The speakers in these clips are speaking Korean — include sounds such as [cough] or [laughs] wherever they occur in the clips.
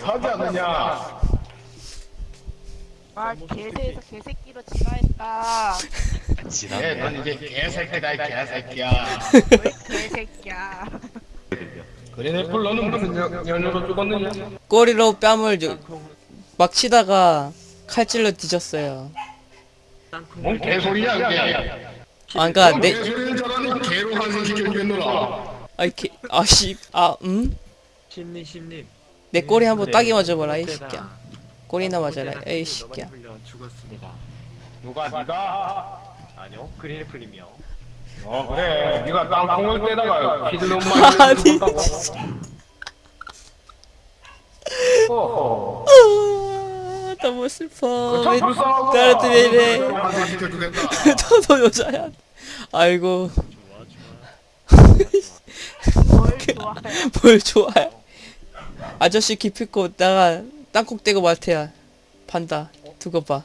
하지 않느냐? 아 개새에서 개새끼로 진화했다 예, 지났네. 넌 이제 개새끼다, 이 개새끼야. 왜 개새끼야 그린애플 너는 무슨 연- 연유로 죽었느냐? 꼬리로 뺨을 저- 막 치다가 칼질로 뒤졌어요. 뭔 개소리야, 그게. 아, 그니까 넌 내, 개로 환생시켜주겠노라. 아이 개, 아씨, 아, 음? 심님 심님. 내 꼬리 한번 네, 따기 맞아봐라, 이. 새끼야. 꼬리나 맞아라, 에이 새끼야. 죽었습니다. 누가, 네가? 아니요 그린애플님이요. 어, 그래. 네가 땅콩을 떼다가 피들놈 아니. 아, 너무 슬퍼. 참 왜. 나한테 왜 이래? 너도 [laughs] 여자야. 아이고. 뭘 좋아해 [laughs] 뭘 좋아해. 아저씨 기피코 나가 땅콩 떼고 말태야. 판다. 두고 봐.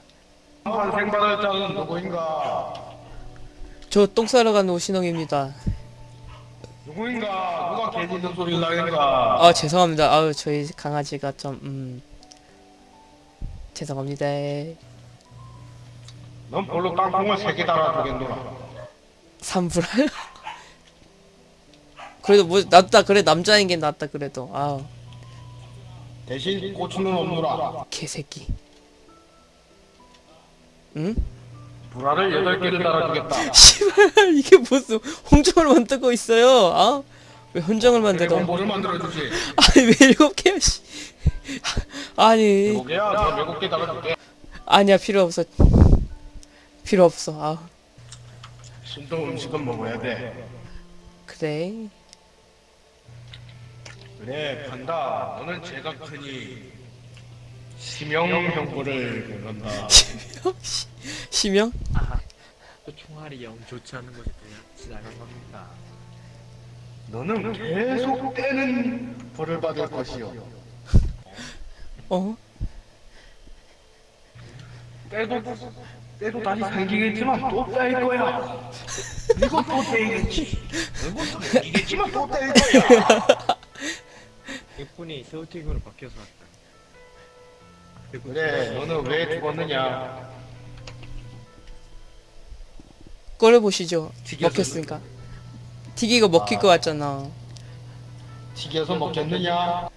환생받을 자는 누구인가? 저 똥 싸러 가는 오신홍입니다. 누구인가? 누가 개 짖는 소리를 나겠는가? 아 죄송합니다. 아우 저희 강아지가 좀 음. 죄송합니다. 넌 별로 땅콩을 세개 달아주겠노라. 삼불알. [laughs] 그래도 뭐 낫다 그래 남자인 게 낫다 그래도 아우 대신 고추는 없노라. 개새끼. 응? 불알을 여덟 개를 달아주겠다. [laughs] 씨발 이게 무슨 홍정을 만들고 있어요? 아? 왜 혼정을 만들어? 뭐를 만들어주지? [laughs] 아니 왜 일곱 개야? 씨. [laughs] 아니 일곱 개야? 내가 일곱 개 달아줄게. 아니야 필요 없어. 필요 없어. 아 신동 음식은 먹어야 돼. 그래. 그래, 판다. 너는 제가 크니 심형 형부를 그런다. 시명? [laughs] 또 총알이 영 좋지 않은 곳에 또 지나간 겁니다. 너는 계속 떼는 벌을 받을 것이요. 어? 떼도 떼도 다시 생기겠지만 또 떼일 거야. 그리고 또 떼이겠지. 그리고 또 떼일 거야. [laughs] 덕분에 새우튀김으로 바뀌어서 왔다. 그래, 너는 왜 죽었느냐? 꼴을 보시죠. 튀겨서 먹혔으니까. 튀기고 먹힐 것 같잖아. 튀겨서 먹겠느냐?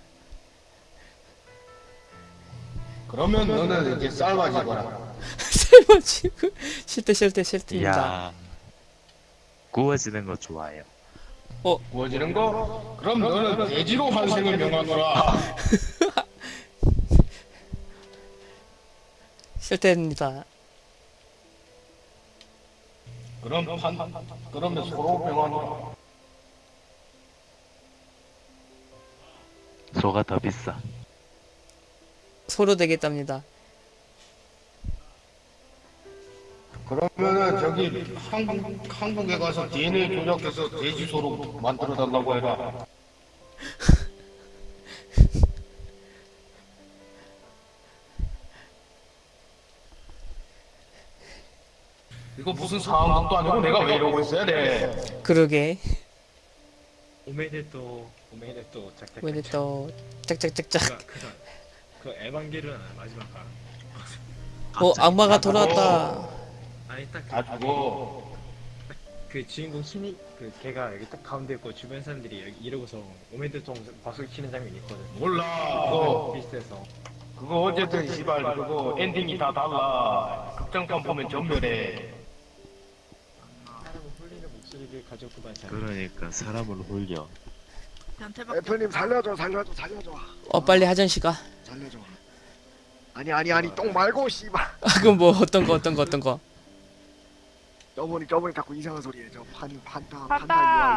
그러면 너는 이렇게 삶아지거라. [laughs] 삶아지고 싫대 싫대. 이야 구워지는 거 좋아해요. 구워지는 거? 그럼 너는 돼지로 환생을 명하노라. [laughs] 싫대입니다. 그럼 판, 그러면 서로 명하노라. 소가 더 비싸. 소로 되겠답니다. 그러면은 저기 한국, 한국에 가서 DNA 조작해서 돼지 소로 만들어 달라고 해라. 이거 무슨 상황도 아니고 내가 왜 이러고 있어야 돼? 그러게. 오메데또 오메데또 짝짝. 왜또 짝짝짝짝. 그, 그, 그 에반게리온 마지막 가. 어 악마가 돌아왔다. 아니 딱그 가지고 그 주인공 신이 그 걔가 여기 딱 가운데 있고 주변 사람들이 여기 이러고서 오메데통 박수 치는 장면이 있거든. 몰라. 그거 비슷해서. 그거 어쨌든 시발 그거 엔딩이 다 달라. 극장판 보면 전멸해. 목소리를 가졌구만 잘. 그러니까 사람을 홀려. 변태박 애플님 살려줘 살려줘 살려줘 어 빨리 화장실 가. 살려줘 아니 아니 아니 똥 말고 씨발 아 그럼 뭐 어떤 거 어떤 거 어떤 거. 저분이 저분이 자꾸 이상한 소리 해 저 판 판타 판타.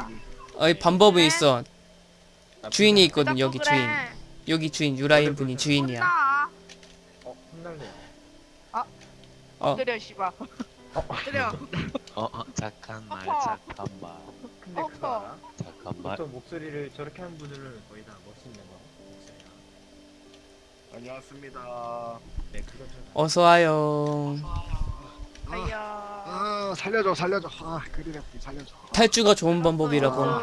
유아인이 어이 방법이 있어. 주인이 있거든 여기 그래. 주인. 여기 주인 유라인 분이 주인이야. 혼나 어 혼날래요. 어. 때려 씨발 [laughs] 때려 [laughs] 어, 어 잠깐만 아파. 잠깐만 근데 그거 어, 알아? 잠깐만. 보통 목소리를 저렇게 하는 분들은 거의 다 멋있는 거 목소리가. 안녕하십니다 네 그건 좀 어서 와요. 살려줘 살려줘 아 그리네 살려줘 탈주가 좋은 방법이라고. 어,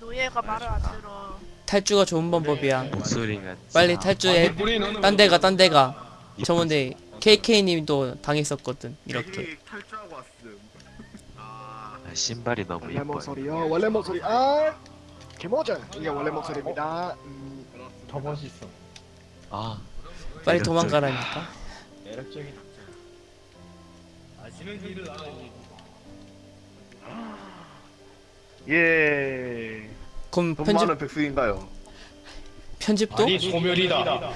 노예가 말을 안 들어. 탈주가 좋은 방법이야. 목소리가 빨리 탈주해. 딴 데가 딴 데가. 이쁘지? 저번에 KK님도 당했었거든. 이렇게. 탈주하고 왔음 아 아, 신발이 너무 원래 예뻐요 목소리요 원래 목소리 아 개모전 이게 원래 목소리입니다 음, 더 멋있어. 아 빨리 매력적이다. 도망가라니까. 매력적이다. 아시는 길을 알아야지. 예. 그럼 돈 편집 많은 백수인가요? 편집도? 아니 소멸이다. [laughs]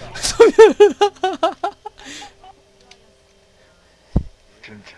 진짜.